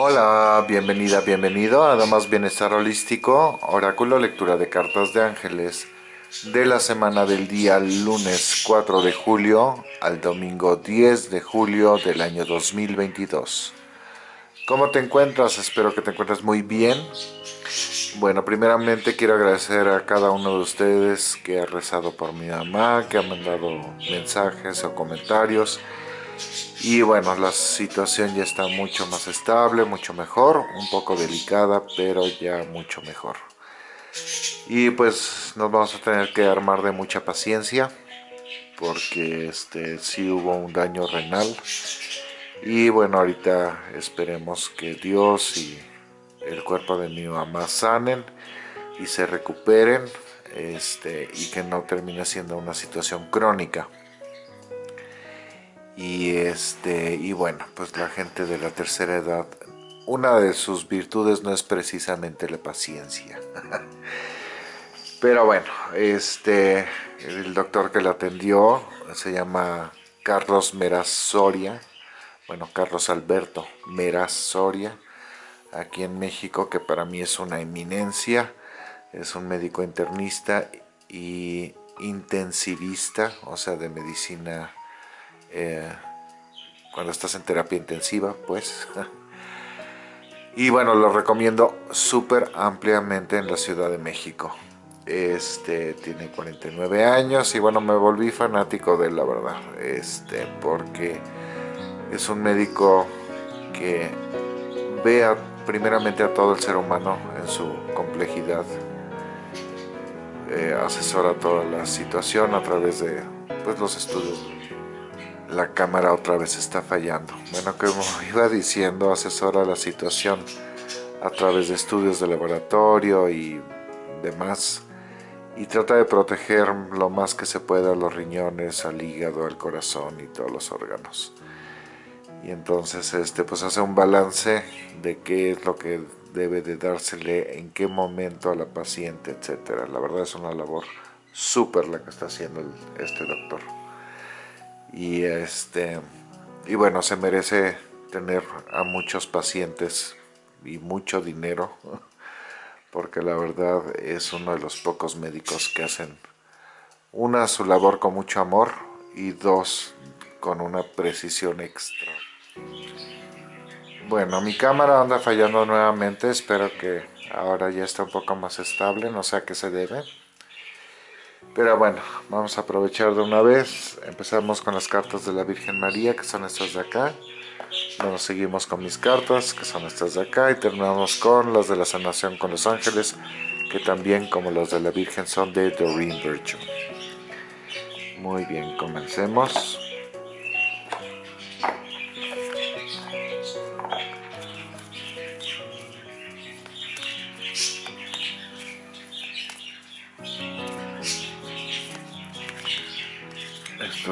Hola, bienvenida, bienvenido a Damas Bienestar Holístico, Oráculo Lectura de Cartas de Ángeles de la semana del día lunes 4 de julio al domingo 10 de julio del año 2022. ¿Cómo te encuentras? Espero que te encuentres muy bien. Bueno, primeramente quiero agradecer a cada uno de ustedes que ha rezado por mi mamá, que ha mandado mensajes o comentarios y bueno, la situación ya está mucho más estable, mucho mejor, un poco delicada, pero ya mucho mejor. Y pues nos vamos a tener que armar de mucha paciencia, porque este sí hubo un daño renal. Y bueno, ahorita esperemos que Dios y el cuerpo de mi mamá sanen y se recuperen este, y que no termine siendo una situación crónica y este y bueno pues la gente de la tercera edad una de sus virtudes no es precisamente la paciencia. Pero bueno este el doctor que la atendió se llama Carlos Meraz Soria bueno Carlos Alberto Meraz Soria aquí en México que para mí es una eminencia es un médico internista y intensivista o sea de medicina eh, cuando estás en terapia intensiva, pues. y bueno, lo recomiendo súper ampliamente en la Ciudad de México. Este tiene 49 años y bueno, me volví fanático de él, la verdad. Este, porque es un médico que ve primeramente a todo el ser humano en su complejidad. Eh, asesora toda la situación a través de pues, los estudios la cámara otra vez está fallando. Bueno, como iba diciendo, asesora la situación a través de estudios de laboratorio y demás y trata de proteger lo más que se pueda los riñones, al hígado, al corazón y todos los órganos. Y entonces este pues hace un balance de qué es lo que debe de dársele, en qué momento a la paciente, etcétera. La verdad es una labor súper la que está haciendo este doctor y este y bueno se merece tener a muchos pacientes y mucho dinero porque la verdad es uno de los pocos médicos que hacen una su labor con mucho amor y dos con una precisión extra. Bueno mi cámara anda fallando nuevamente espero que ahora ya está un poco más estable no sé a qué se debe pero bueno, vamos a aprovechar de una vez. Empezamos con las cartas de la Virgen María, que son estas de acá. Luego seguimos con mis cartas, que son estas de acá. Y terminamos con las de la sanación con los ángeles, que también como las de la Virgen son de Doreen Virtue. Muy bien, comencemos.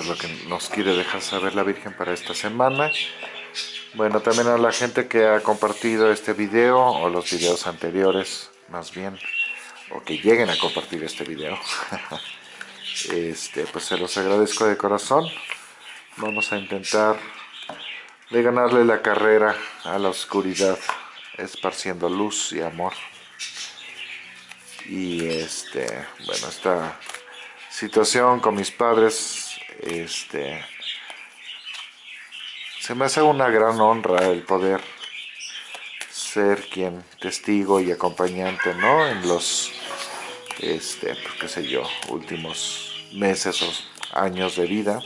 Es lo que nos quiere dejar saber la Virgen para esta semana. Bueno, también a la gente que ha compartido este video o los videos anteriores, más bien, o que lleguen a compartir este video. este, pues se los agradezco de corazón. Vamos a intentar de ganarle la carrera a la oscuridad, esparciendo luz y amor. Y este, bueno, esta situación con mis padres este se me hace una gran honra el poder ser quien testigo y acompañante no en los este pues, qué sé yo últimos meses o años de vida.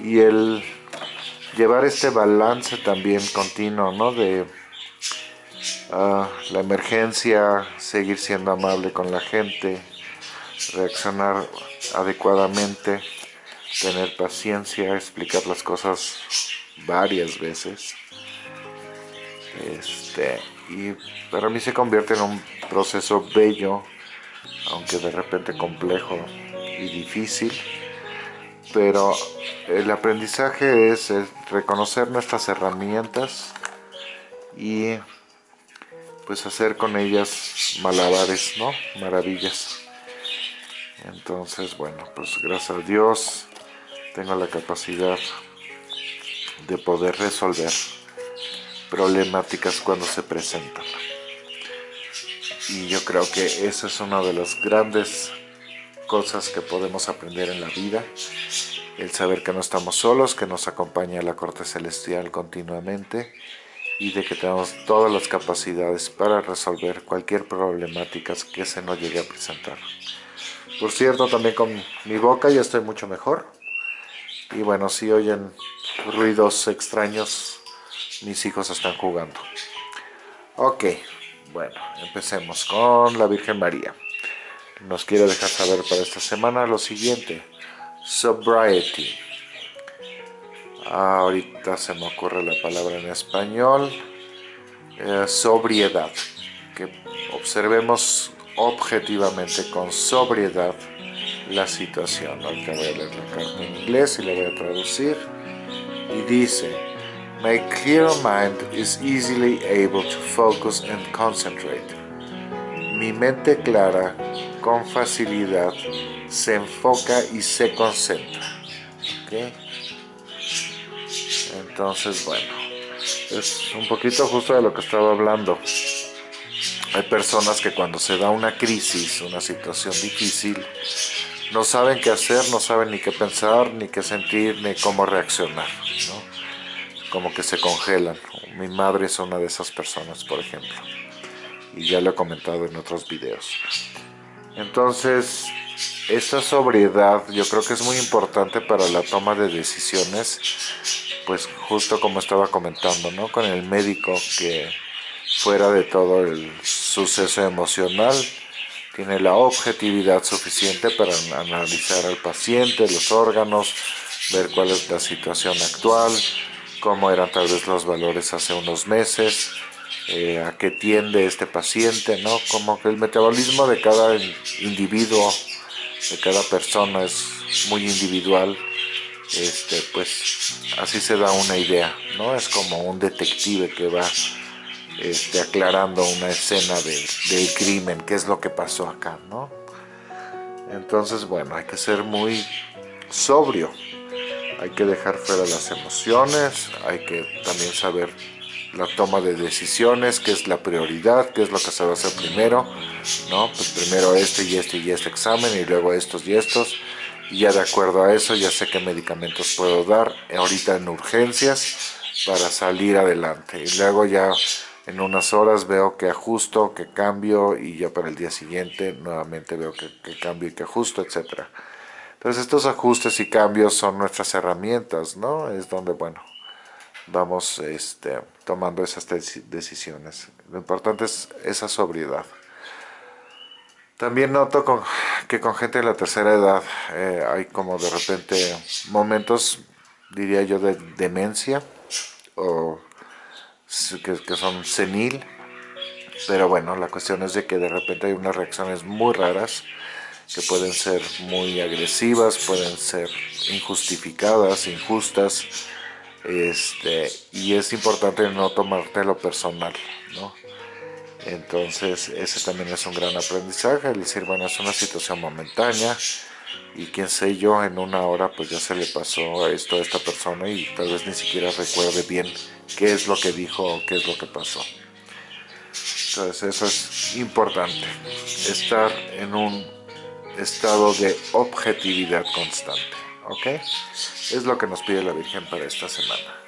Y el llevar este balance también continuo no de ah, la emergencia seguir siendo amable con la gente reaccionar adecuadamente tener paciencia, explicar las cosas varias veces. Este, y para mí se convierte en un proceso bello, aunque de repente complejo y difícil. Pero el aprendizaje es reconocer nuestras herramientas y pues hacer con ellas malabares, ¿no? Maravillas. Entonces, bueno, pues gracias a Dios tengo la capacidad de poder resolver problemáticas cuando se presentan. Y yo creo que eso es una de las grandes cosas que podemos aprender en la vida. El saber que no estamos solos, que nos acompaña la corte celestial continuamente y de que tenemos todas las capacidades para resolver cualquier problemática que se nos llegue a presentar. Por cierto, también con mi boca ya estoy mucho mejor. Y bueno, si oyen ruidos extraños, mis hijos están jugando. Ok, bueno, empecemos con la Virgen María. Nos quiere dejar saber para esta semana lo siguiente. Sobriety. ahorita se me ocurre la palabra en español. Eh, sobriedad. Que observemos objetivamente, con sobriedad, la situación. Ahorita voy a leer la carta en inglés y la voy a traducir. Y dice, My clear mind is easily able to focus and concentrate. Mi mente clara con facilidad se enfoca y se concentra. Entonces, bueno, es un poquito justo de lo que estaba hablando. Hay personas que cuando se da una crisis, una situación difícil, no saben qué hacer, no saben ni qué pensar, ni qué sentir, ni cómo reaccionar. ¿no? como que se congelan. Mi madre es una de esas personas, por ejemplo. Y ya lo he comentado en otros videos. Entonces, esta sobriedad yo creo que es muy importante para la toma de decisiones, pues justo como estaba comentando, ¿no? Con el médico que fuera de todo el suceso emocional, tiene la objetividad suficiente para analizar al paciente, los órganos, ver cuál es la situación actual, cómo eran tal vez los valores hace unos meses, eh, a qué tiende este paciente, ¿no? Como que el metabolismo de cada individuo, de cada persona es muy individual, este, pues así se da una idea, ¿no? Es como un detective que va este, aclarando una escena del crimen, qué es lo que pasó acá, ¿no? Entonces, bueno, hay que ser muy sobrio hay que dejar fuera las emociones, hay que también saber la toma de decisiones, qué es la prioridad, qué es lo que se va a hacer primero, ¿no? Pues primero este y este y este examen y luego estos y estos, y ya de acuerdo a eso ya sé qué medicamentos puedo dar ahorita en urgencias para salir adelante, y luego ya en unas horas veo que ajusto, que cambio, y ya para el día siguiente nuevamente veo que, cambio y que ajusto, etcétera. Entonces estos ajustes y cambios son nuestras herramientas, ¿no? Es donde, bueno, vamos este, tomando esas decisiones. Lo importante es esa sobriedad. También noto que con gente de la tercera edad eh, hay como de repente momentos, diría yo, de demencia o que, son senil. Pero bueno, la cuestión es de que de repente hay unas reacciones muy raras que pueden ser muy agresivas, pueden ser injustificadas, injustas, este, y es importante no tomártelo personal, ¿no? Entonces, ese también es un gran aprendizaje, decir, bueno, es una situación momentánea, y quién sé yo, en una hora pues ya se le pasó esto a esta persona y tal vez ni siquiera recuerde bien qué es lo que dijo o qué es lo que pasó. Entonces eso es importante, estar en un estado de objetividad constante. ¿Ok? Es lo que nos pide la Virgen para esta semana.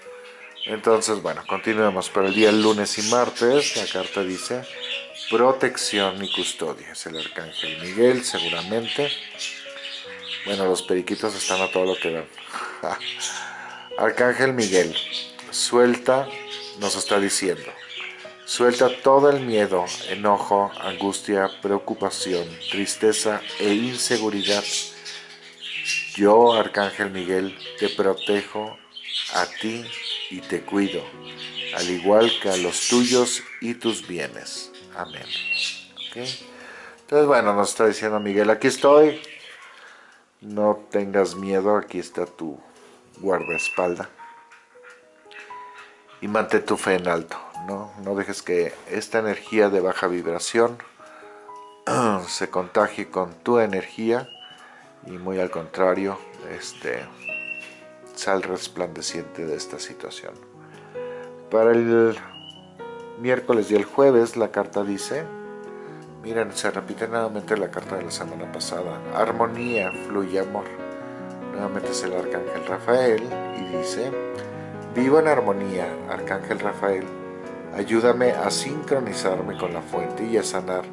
Entonces, bueno, continuemos. Para el día lunes y martes, la carta dice protección y custodia. Es el Arcángel Miguel, seguramente. Bueno, los periquitos están a todo lo que dan. Arcángel Miguel, suelta, nos está diciendo. Suelta todo el miedo, enojo, angustia, preocupación, tristeza e inseguridad. Yo, Arcángel Miguel, te protejo a ti y te cuido, al igual que a los tuyos y tus bienes. Amén. Entonces, bueno, nos está diciendo Miguel, aquí estoy. No tengas miedo, aquí está tu guardaespalda. Y mantén tu fe en alto. ¿no? dejes que esta energía de baja vibración se contagie con tu energía y muy al contrario, este, sal resplandeciente de esta situación. Para el miércoles y el jueves la carta dice, miren, se repite nuevamente la carta de la semana pasada, armonía, fluye amor. Nuevamente es el arcángel Rafael y dice, vivo en armonía, arcángel Rafael, ayúdame a sincronizarme con la fuente y a sanar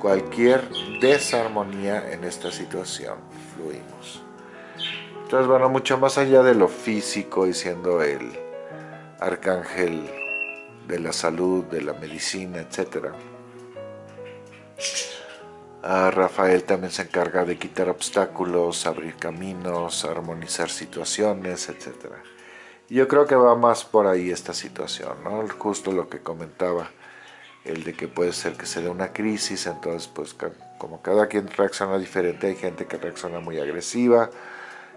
cualquier desarmonía en esta situación. Fluimos. Entonces, bueno, mucho más allá de lo físico y siendo el arcángel de la salud, de la medicina, Rafael también se encarga de quitar obstáculos, abrir caminos, armonizar situaciones, etc. Yo creo que va más por ahí esta situación, ¿no? Justo lo que comentaba, el de que puede ser que se dé una crisis, entonces pues como cada quien reacciona diferente, hay gente que reacciona muy agresiva,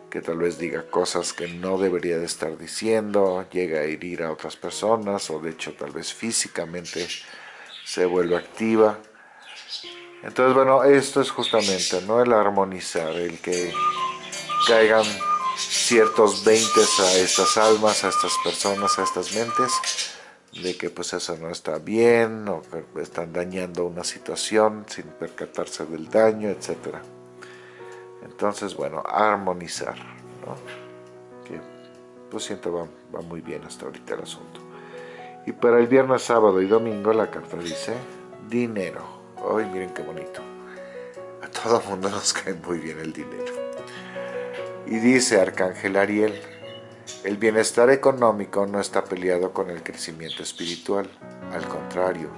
que tal vez diga cosas que no debería de estar diciendo, llega a herir a otras personas o de hecho tal vez físicamente se vuelve activa. Entonces bueno, esto es justamente ¿no? el armonizar, el que caigan ciertos veintes a estas almas, a estas personas, a estas mentes, de que pues eso no está bien o que están dañando una situación sin percatarse del daño, etcétera. Entonces, bueno, armonizar, ¿no? Que pues siento va, va muy bien hasta ahorita el asunto. Y para el viernes, sábado y domingo la carta dice dinero. Ay, miren qué bonito. A todo mundo nos cae muy bien el dinero. Y dice Arcángel Ariel, el bienestar económico no está peleado con el crecimiento espiritual. Al contrario,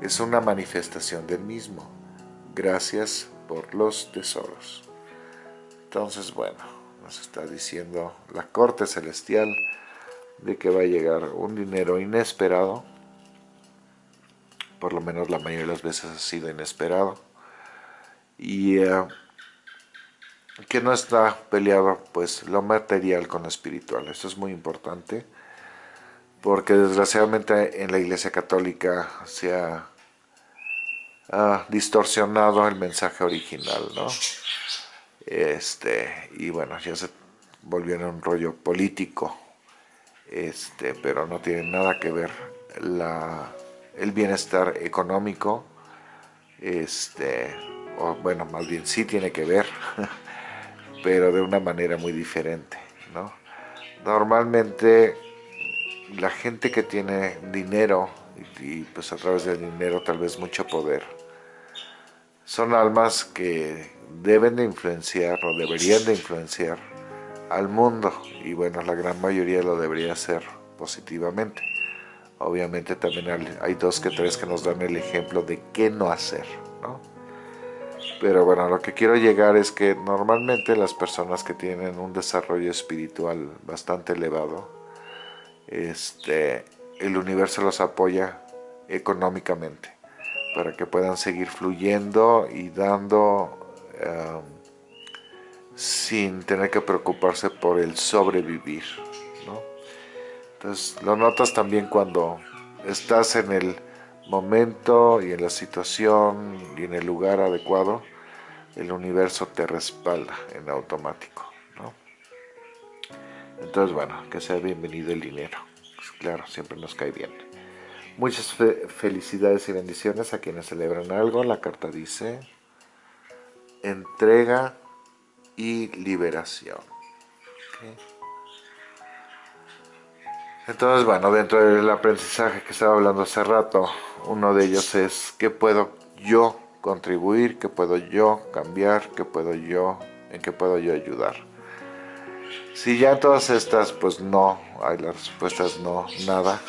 es una manifestación del mismo. Gracias por los tesoros. Entonces, bueno, nos está diciendo la corte celestial de que va a llegar un dinero inesperado, por lo menos la mayoría de las veces ha sido inesperado, y eh, que no está peleado pues lo material con lo espiritual. Esto es muy importante, porque desgraciadamente en la Iglesia Católica se ha, ha distorsionado el mensaje original, ¿no? este y bueno ya se volvió en un rollo político este pero no tiene nada que ver la, el bienestar económico este o bueno más bien sí tiene que ver pero de una manera muy diferente ¿no? normalmente la gente que tiene dinero y, y pues a través del dinero tal vez mucho poder son almas que deben de influenciar o deberían de influenciar al mundo y bueno, la gran mayoría lo debería hacer positivamente. Obviamente también hay dos que tres que nos dan el ejemplo de qué no hacer, ¿no? Pero bueno, lo que quiero llegar es que normalmente las personas que tienen un desarrollo espiritual bastante elevado, este, el universo los apoya económicamente para que puedan seguir fluyendo y dando Em, sin tener que preocuparse por el sobrevivir. Entonces lo notas también cuando estás en el momento y en la situación y en el lugar adecuado, el universo te respalda en automático. Entonces bueno, que sea bienvenido el dinero. Pues claro, siempre nos cae bien. Muchas felicidades y bendiciones a quienes celebran algo. La carta dice entrega y liberación. Entonces, bueno, dentro del aprendizaje que estaba hablando hace rato, uno de ellos es qué puedo yo contribuir, qué puedo yo cambiar, qué puedo yo, en qué puedo yo ayudar. Si ya en todas estas, pues no, hay las respuestas no, nada.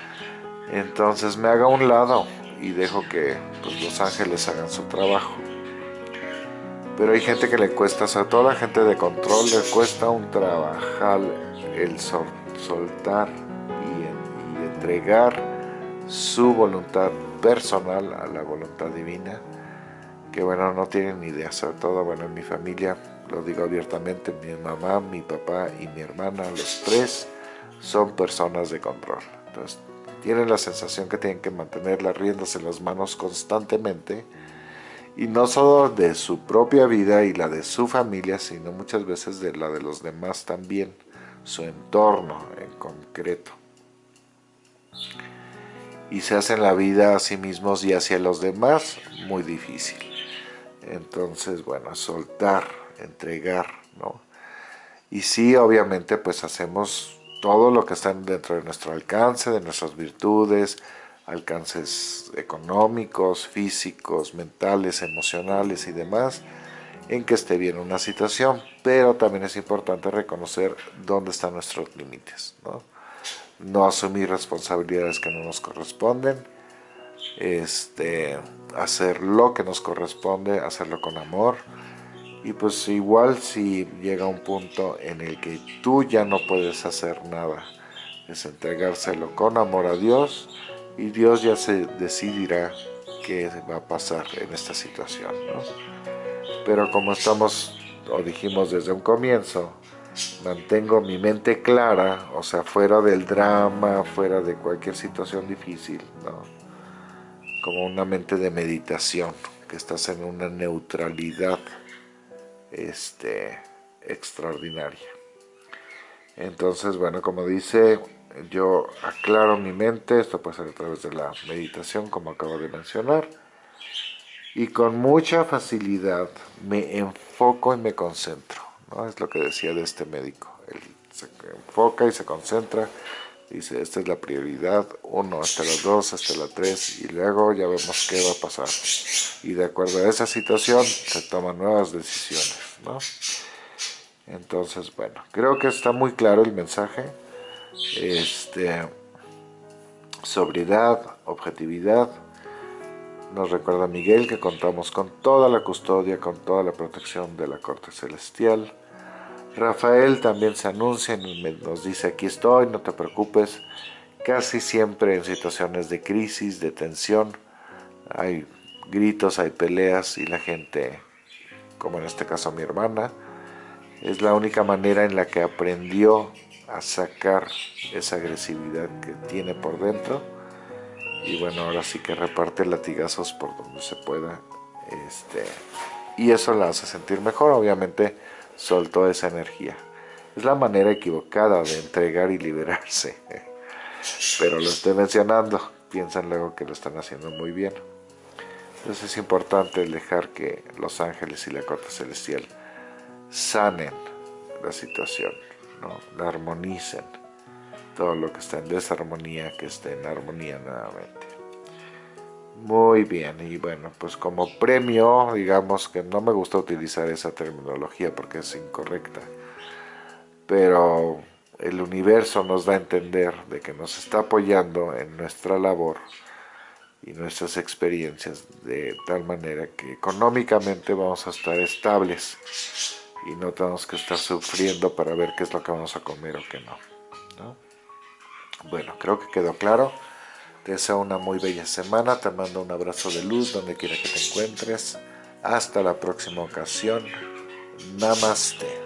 Entonces me haga un lado y dejo que pues, los ángeles hagan su trabajo pero hay gente que le cuesta, o sea, a toda la gente de control le cuesta un trabajar el soltar y, entregar su voluntad personal a la voluntad divina, que bueno, no tienen ni idea, sobre todo, bueno, en mi familia, lo digo abiertamente, mi mamá, mi papá y mi hermana, los tres, son personas de control. Entonces, tienen la sensación que tienen que mantener las riendas en las manos constantemente, y no solo de su propia vida y la de su familia, sino muchas veces de la de los demás también, su entorno en concreto. y se hacen la vida a sí mismos y hacia los demás muy difícil. Entonces, bueno, soltar, entregar, ¿no? Y sí, obviamente, pues hacemos todo lo que está dentro de nuestro alcance, de nuestras virtudes, alcances económicos, físicos, mentales, emocionales y demás, en que esté bien una situación, pero también es importante reconocer dónde están nuestros límites, ¿no? no asumir responsabilidades que no nos corresponden, este, hacer lo que nos corresponde, hacerlo con amor, y pues igual si llega un punto en el que tú ya no puedes hacer nada, es entregárselo con amor a Dios, y Dios ya se decidirá qué va a pasar en esta situación, Pero como estamos, o dijimos desde un comienzo, mantengo mi mente clara, o sea, fuera del drama, fuera de cualquier situación difícil, ¿no? Como una mente de meditación, que estás en una neutralidad este, extraordinaria. Entonces, bueno, como dice, yo aclaro mi mente, esto puede ser a través de la meditación, como acabo de mencionar, y con mucha facilidad me enfoco y me concentro. ¿no? Es lo que decía de este médico. Él se enfoca y se concentra, dice, esta es la prioridad, uno, hasta las dos, hasta la tres, y luego ya vemos qué va a pasar. Y de acuerdo a esa situación se toman nuevas decisiones, ¿no? Entonces, bueno, creo que está muy claro el mensaje. Este, sobriedad, objetividad. Nos recuerda Miguel que contamos con toda la custodia, con toda la protección de la corte celestial. Rafael también se anuncia y nos dice, aquí estoy, no te preocupes. Casi siempre en situaciones de crisis, de tensión, hay gritos, hay peleas y la gente, como en este caso mi hermana, es la única manera en la que aprendió a sacar esa agresividad que tiene por dentro y bueno ahora sí que reparte latigazos por donde se pueda este y eso la hace sentir mejor obviamente soltó esa energía es la manera equivocada de entregar y liberarse pero lo estoy mencionando piensan luego que lo están haciendo muy bien entonces es importante dejar que los ángeles y la corte celestial sanen la situación ¿no? la armonicen. Todo lo que está en desarmonía, que esté en armonía nuevamente. Muy bien, y bueno, pues como premio, digamos que no me gusta utilizar esa terminología porque es incorrecta, pero el universo nos da a entender de que nos está apoyando en nuestra labor y nuestras experiencias de tal manera que económicamente vamos a estar estables y no tenemos que estar sufriendo para ver qué es lo que vamos a comer o qué no. Bueno, creo que quedó claro. Te deseo una muy bella semana. Te mando un abrazo de luz donde quiera que te encuentres. Hasta la próxima ocasión. Namaste.